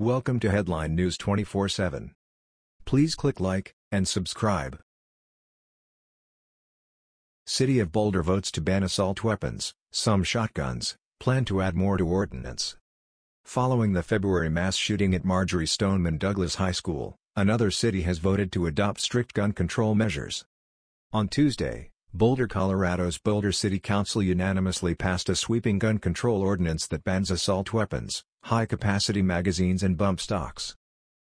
Welcome to Headline News 24/7. Please click like and subscribe. City of Boulder votes to ban assault weapons, some shotguns, plan to add more to ordinance. Following the February mass shooting at Marjory Stoneman Douglas High School, another city has voted to adopt strict gun control measures. On Tuesday, Boulder, Colorado's Boulder City Council unanimously passed a sweeping gun control ordinance that bans assault weapons, high-capacity magazines and bump stocks.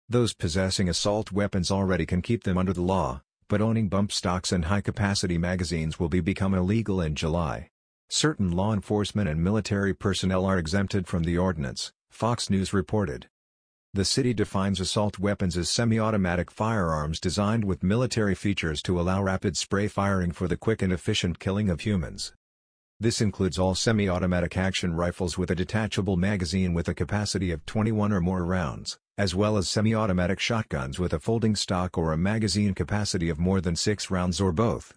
Those possessing assault weapons already can keep them under the law, but owning bump stocks and high-capacity magazines will be become illegal in July. Certain law enforcement and military personnel are exempted from the ordinance, Fox News reported. The city defines assault weapons as semi-automatic firearms designed with military features to allow rapid spray firing for the quick and efficient killing of humans. This includes all semi-automatic action rifles with a detachable magazine with a capacity of 21 or more rounds, as well as semi-automatic shotguns with a folding stock or a magazine capacity of more than 6 rounds or both.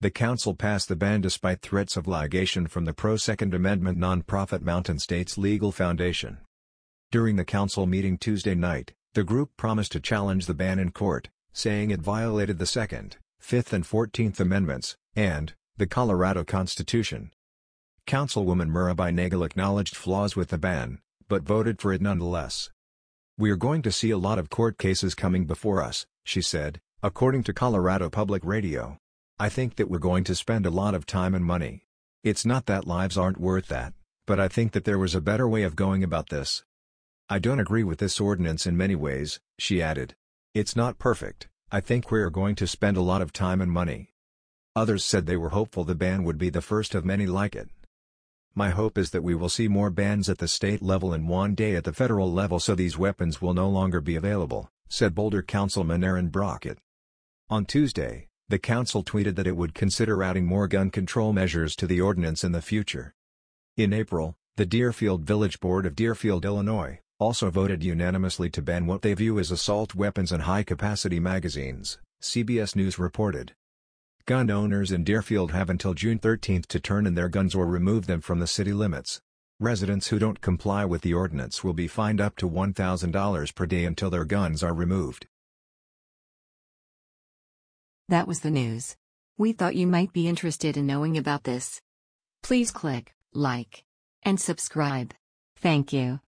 The council passed the ban despite threats of litigation from the pro-Second Amendment nonprofit Mountain States Legal Foundation. During the council meeting Tuesday night, the group promised to challenge the ban in court, saying it violated the Second, Fifth and Fourteenth Amendments, and, the Colorado Constitution. Councilwoman Mirabai Nagle acknowledged flaws with the ban, but voted for it nonetheless. We're going to see a lot of court cases coming before us, she said, according to Colorado Public Radio. I think that we're going to spend a lot of time and money. It's not that lives aren't worth that, but I think that there was a better way of going about this. I don't agree with this ordinance in many ways, she added. It's not perfect, I think we're going to spend a lot of time and money. Others said they were hopeful the ban would be the first of many like it. My hope is that we will see more bans at the state level and one day at the federal level so these weapons will no longer be available, said Boulder Councilman Aaron Brockett. On Tuesday, the council tweeted that it would consider adding more gun control measures to the ordinance in the future. In April, the Deerfield Village Board of Deerfield, Illinois, also voted unanimously to ban what they view as assault weapons and high-capacity magazines, CBS News reported. Gun owners in Deerfield have until June 13 to turn in their guns or remove them from the city limits. Residents who don't comply with the ordinance will be fined up to $1,000 per day until their guns are removed. That was the news. We thought you might be interested in knowing about this. Please click like and subscribe. Thank you.